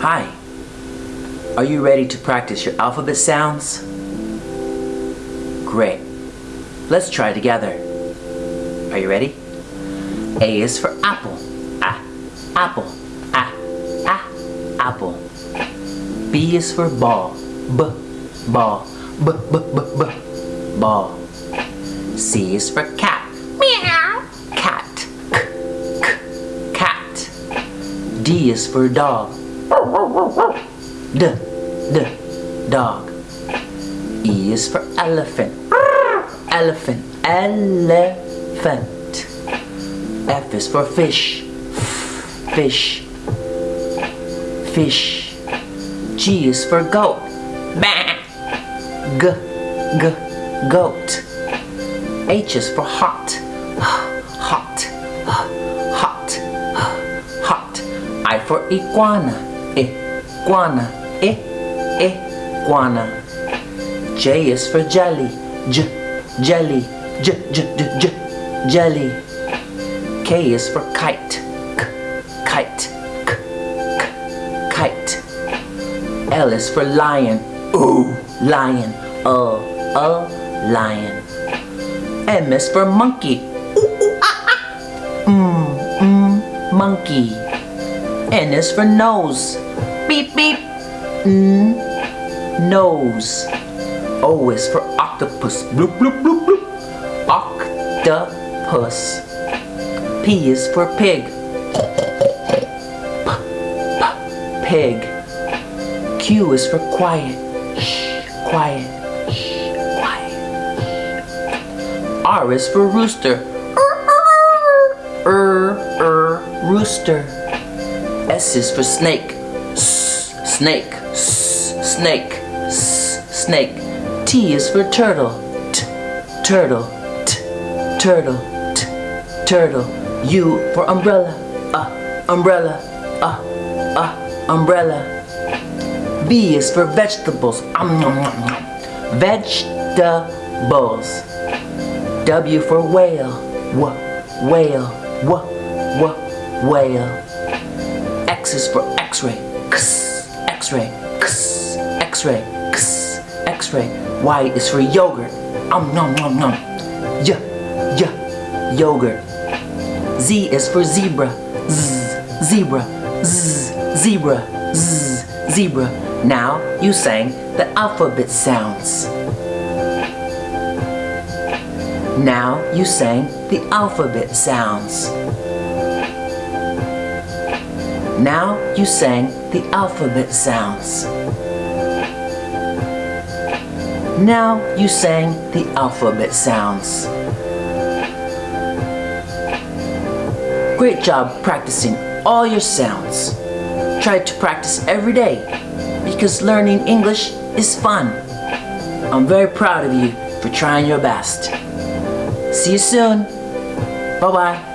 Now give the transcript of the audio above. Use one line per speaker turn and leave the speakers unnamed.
Hi. Are you ready to practice your alphabet sounds? Great. Let's try together. Are you ready? A is for apple. A, apple. A, a, apple. B is for ball. B, ball. B, b, b, b, ball. C is for cat. Meow. Cat. K, k, cat. D is for dog. D, d, dog. E is for elephant. Elephant, elephant. F is for fish. Fish, fish. G is for goat. Bah. G, g, goat. H is for hot. Hot, hot, hot. I for iguana. Iguana, E. iguana. J is for jelly. J, jelly. J, j, j, j, jelly. K is for kite. K, kite. K, k, kite. L is for lion. Ooh, lion. Uh, uh, lion. M is for monkey. Ooh, ooh, ah, ah. Mm, mm, monkey. N is for nose. Beep, beep. Mm, nose. O is for octopus. Bloop, bloop, bloop, bloop. Octopus. P is for pig. P, p, pig. Q is for quiet. Shh, quiet. Shh, quiet. R is for rooster. Er, er, rooster. S is for snake. S, snake. S, snake. S, snake. T is for turtle. T, turtle. T, turtle. T, turtle. U for umbrella. Uh, umbrella. Uh, uh, umbrella. V is for vegetables. Um, nom, nom, nom. Vegetables. W for whale. W, whale. W, w, whale. X is for x-ray. X-ray. X-ray. X-ray. Y is for yogurt. Um, nom, nom, nom. Y, y, yogurt. Z is for zebra. Z, zebra. Z, zebra. Z, zebra. Now you sang the alphabet sounds. Now you sang the alphabet sounds. Now you sang the alphabet sounds. Now you sang the alphabet sounds. Great job practicing all your sounds. Try to practice every day because learning English is fun. I'm very proud of you for trying your best. See you soon. Bye-bye.